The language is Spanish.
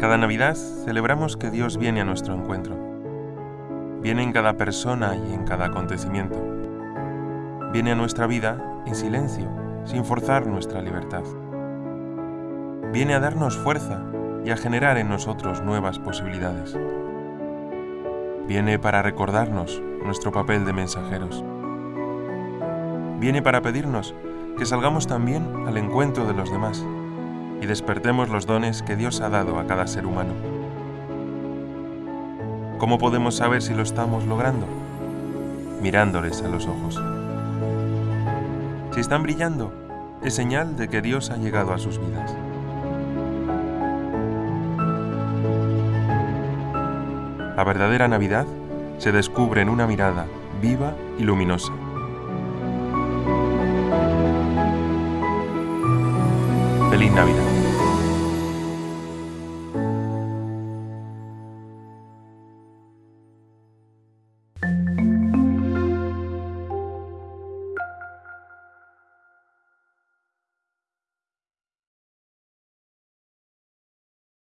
Cada Navidad celebramos que Dios viene a nuestro encuentro. Viene en cada persona y en cada acontecimiento. Viene a nuestra vida en silencio, sin forzar nuestra libertad. Viene a darnos fuerza y a generar en nosotros nuevas posibilidades. Viene para recordarnos nuestro papel de mensajeros. Viene para pedirnos que salgamos también al encuentro de los demás y despertemos los dones que Dios ha dado a cada ser humano. ¿Cómo podemos saber si lo estamos logrando? Mirándoles a los ojos. Si están brillando, es señal de que Dios ha llegado a sus vidas. La verdadera Navidad se descubre en una mirada viva y luminosa. Feliz Navidad.